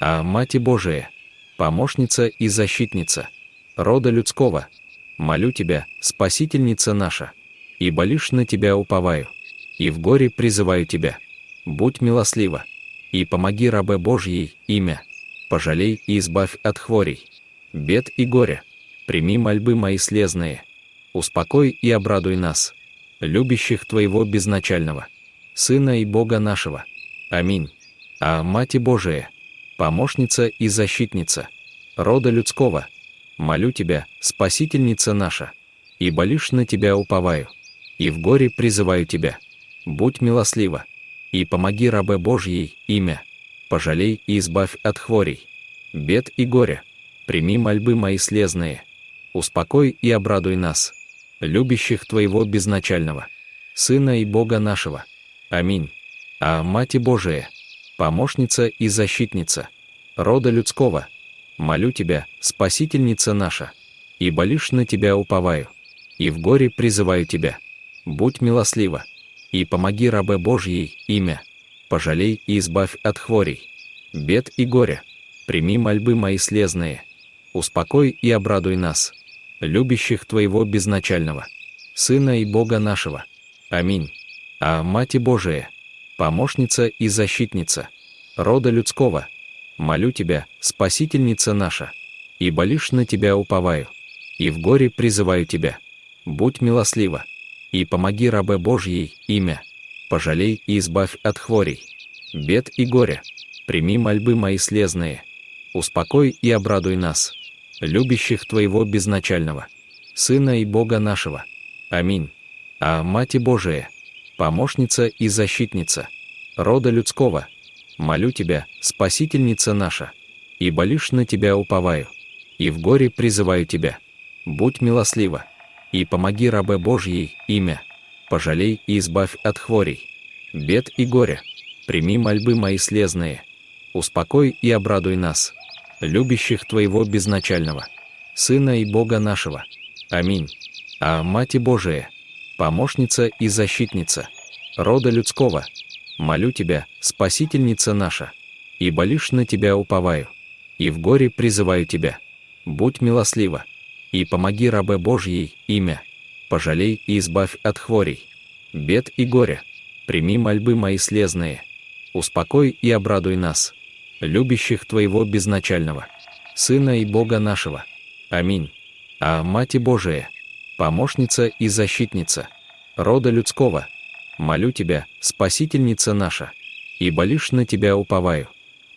а Мати Божия, помощница и защитница рода людского, молю Тебя, Спасительница наша, ибо лишь на Тебя уповаю, и в горе призываю Тебя. Будь милослива, и помоги рабе Божьей имя, пожалей и избавь от хворей, бед и горя, прими мольбы мои слезные, успокой и обрадуй нас, любящих Твоего безначального, Сына и Бога нашего. Аминь. А Мати Божия, помощница и защитница, рода людского, молю Тебя, Спасительница наша, ибо лишь на Тебя уповаю, и в горе призываю Тебя. Будь милослива, и помоги рабе Божьей имя, пожалей и избавь от хворей, бед и горя, прими мольбы мои слезные, успокой и обрадуй нас, любящих Твоего безначального, Сына и Бога нашего. Аминь. А Мати Божия, помощница и защитница, рода людского, молю Тебя, Спасительница наша, ибо лишь на Тебя уповаю, и в горе призываю Тебя. Будь милослива, и помоги рабе Божьей имя, пожалей и избавь от хворей, бед и горя, прими мольбы мои слезные, успокой и обрадуй нас, любящих Твоего безначального, Сына и Бога нашего. Аминь. А Мати Божия, помощница и защитница, рода людского, молю Тебя, Спасительница наша, ибо лишь на Тебя уповаю, и в горе призываю Тебя. Будь милослива, и помоги рабе Божьей имя, пожалей и избавь от хворей, бед и горя, прими мольбы мои слезные, успокой и обрадуй нас, любящих Твоего безначального, Сына и Бога нашего. Аминь. А Мати Божия, помощница и защитница, рода людского, молю Тебя, Спасительница наша, ибо лишь на Тебя уповаю, и в горе призываю Тебя. Будь милослива, и помоги рабе Божьей имя, пожалей и избавь от хворей, бед и горя, прими мольбы мои слезные, успокой и обрадуй нас, любящих Твоего безначального, Сына и Бога нашего. Аминь. А Мати Божия, помощница и защитница, рода людского, молю Тебя, Спасительница наша, ибо лишь на Тебя уповаю, и в горе призываю Тебя. Будь милослива, и помоги рабе Божьей имя, пожалей и избавь от хворей, бед и горя, прими мольбы мои слезные, успокой и обрадуй нас, любящих Твоего безначального, Сына и Бога нашего. Аминь. А Мати Божия, помощница и защитница, рода людского, молю Тебя, Спасительница наша, ибо лишь на Тебя уповаю,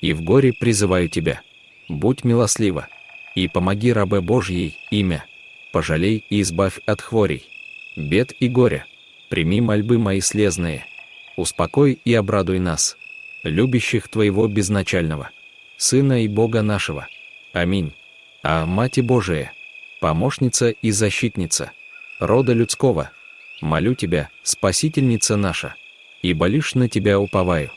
и в горе призываю Тебя. Будь милослива, и помоги рабе Божьей имя, пожалей и избавь от хворей, бед и горя, прими мольбы мои слезные, успокой и обрадуй нас, любящих Твоего безначального, Сына и Бога нашего. Аминь. А Мати Божия, помощница и защитница, рода людского, молю Тебя, Спасительница наша, ибо лишь на Тебя уповаю,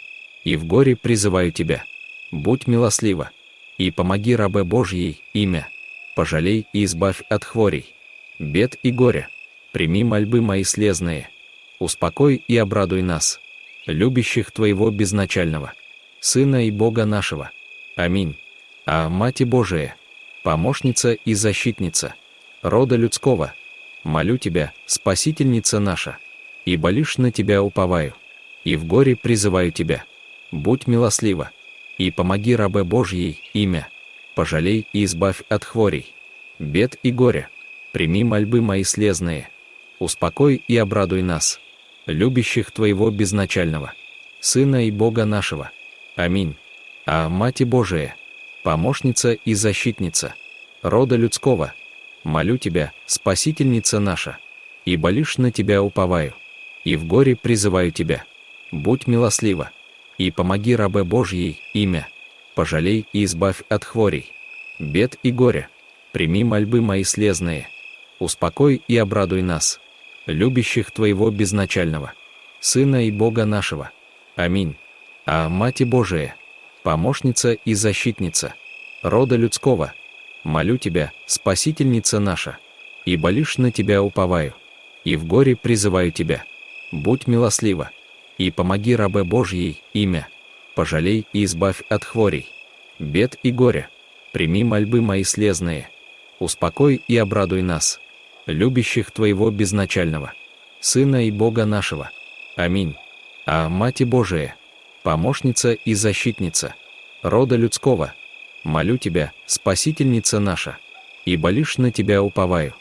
и в горе призываю Тебя. Будь милослива, и помоги рабе Божьей имя, пожалей и избавь от хворей, бед и горя, прими мольбы мои слезные, успокой и обрадуй нас, любящих Твоего безначального, Сына и Бога нашего. Аминь. А Мати Божия, помощница и защитница, рода людского, молю Тебя, Спасительница наша, ибо лишь на Тебя уповаю, и в горе призываю Тебя. Будь милослива, и помоги рабе Божьей имя, пожалей и избавь от хворей, бед и горя, прими мольбы мои слезные, успокой и обрадуй нас, любящих Твоего безначального, Сына и Бога нашего. Аминь. А Мати Божия, помощница и защитница, рода людского, молю Тебя, Спасительница наша, ибо лишь на Тебя уповаю, и в горе призываю Тебя. Будь милослива, и помоги рабе Божьей имя, пожалей и избавь от хворей, бед и горя, прими мольбы мои слезные, успокой и обрадуй нас, любящих Твоего безначального, Сына и Бога нашего. Аминь. А Мати Божия, помощница и защитница, рода людского, молю Тебя, Спасительница наша, ибо лишь на Тебя уповаю, и в горе призываю Тебя. Будь милослива, и помоги рабе Божьей имя, пожалей и избавь от хворей, бед и горя. Прими мольбы мои слезные. Успокой и обрадуй нас, любящих Твоего безначального, Сына и Бога нашего. Аминь. А Мати Божия, помощница и защитница, рода людского, молю Тебя, Спасительница наша, ибо лишь на Тебя уповаю,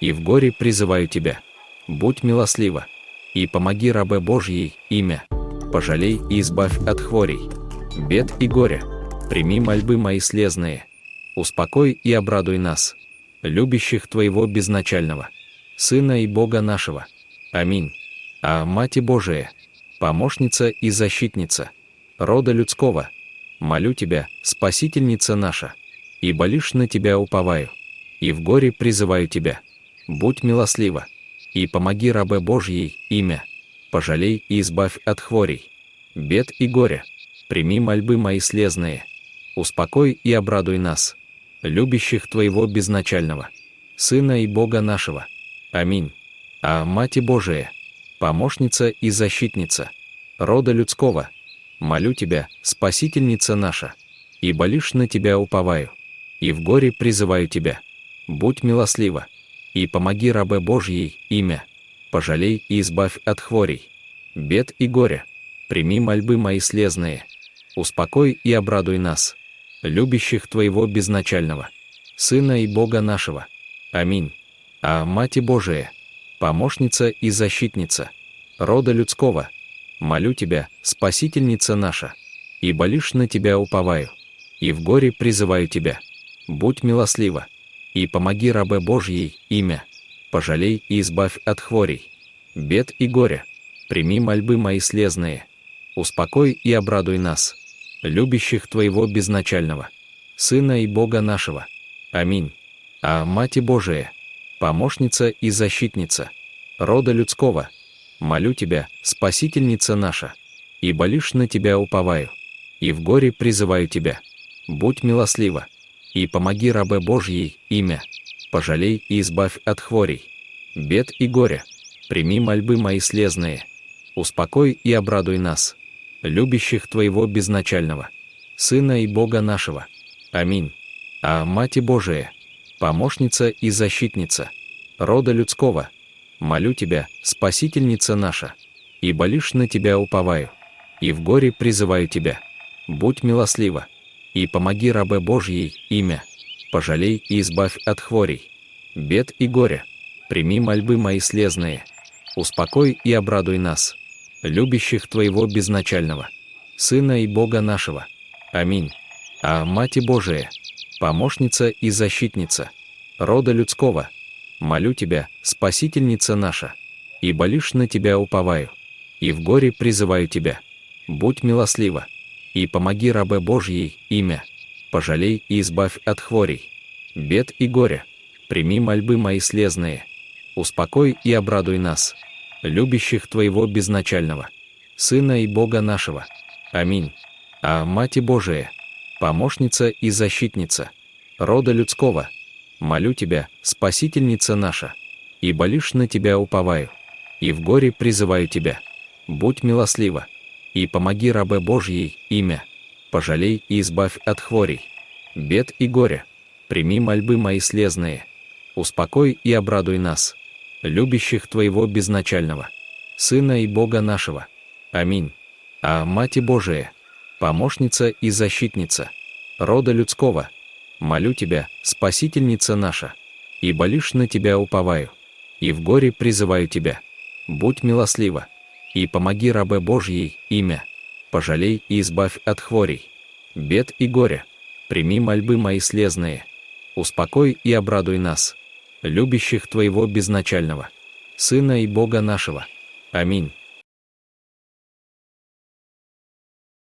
и в горе призываю Тебя. Будь милослива, и помоги рабе Божьей имя, пожалей и избавь от хворей, бед и горя, прими мольбы мои слезные, успокой и обрадуй нас, любящих Твоего безначального, Сына и Бога нашего. Аминь. А Мати Божия, помощница и защитница, рода людского, молю Тебя, Спасительница наша, ибо лишь на Тебя уповаю, и в горе призываю Тебя. Будь милослива, и помоги рабе Божьей имя, пожалей и избавь от хворей, бед и горя, прими мольбы мои слезные, успокой и обрадуй нас, любящих Твоего безначального, Сына и Бога нашего. Аминь. А Мати Божия, помощница и защитница, рода людского, молю Тебя, Спасительница наша, ибо лишь на Тебя уповаю, и в горе призываю Тебя. Будь милослива, и помоги рабе Божьей имя, пожалей и избавь от хворей, бед и горя, прими мольбы мои слезные, успокой и обрадуй нас, любящих Твоего безначального, Сына и Бога нашего. Аминь. А Мати Божия, помощница и защитница, рода людского, молю Тебя, Спасительница наша, ибо лишь на Тебя уповаю, и в горе призываю Тебя. Будь милослива, и помоги рабе Божьей имя, пожалей и избавь от хворей, бед и горя, прими мольбы мои слезные, успокой и обрадуй нас, любящих Твоего безначального, Сына и Бога нашего. Аминь. А Мати Божия, помощница и защитница, рода людского, молю Тебя, Спасительница наша, ибо лишь на Тебя уповаю, и в горе призываю Тебя. Будь милослива, и помоги рабе Божьей имя, пожалей и избавь от хворей, бед и горя, прими мольбы мои слезные, успокой и обрадуй нас, любящих Твоего безначального, Сына и Бога нашего. Аминь. А Мати Божия, помощница и защитница, рода людского, молю Тебя, Спасительница наша, ибо лишь на Тебя уповаю, и в горе призываю Тебя. Будь милослива, и помоги рабе Божьей имя, пожалей и избавь от хворей, бед и горя, прими мольбы мои слезные, успокой и обрадуй нас, любящих Твоего безначального, Сына и Бога нашего. Аминь. А Мати Божия, помощница и защитница, рода людского, молю Тебя, Спасительница наша, ибо лишь на Тебя уповаю, и в горе призываю Тебя. Будь милослива, и помоги рабе Божьей имя, пожалей и избавь от хворей, бед и горя, прими мольбы мои слезные, успокой и обрадуй нас, любящих Твоего безначального, Сына и Бога нашего. Аминь. А Мати Божия, помощница и защитница, рода людского, молю Тебя, Спасительница наша, ибо лишь на Тебя уповаю, и в горе призываю Тебя. Будь милослива, и помоги рабе Божьей имя, пожалей и избавь от хворей, бед и горя, прими мольбы мои слезные, успокой и обрадуй нас, любящих Твоего безначального, Сына и Бога нашего. Аминь. А Мати Божия, помощница и защитница, рода людского, молю Тебя, Спасительница наша, ибо лишь на Тебя уповаю, и в горе призываю Тебя. Будь милослива, и помоги рабе Божьей имя, пожалей и избавь от хворей, бед и горя, прими мольбы мои слезные, успокой и обрадуй нас, любящих Твоего безначального, Сына и Бога нашего. Аминь.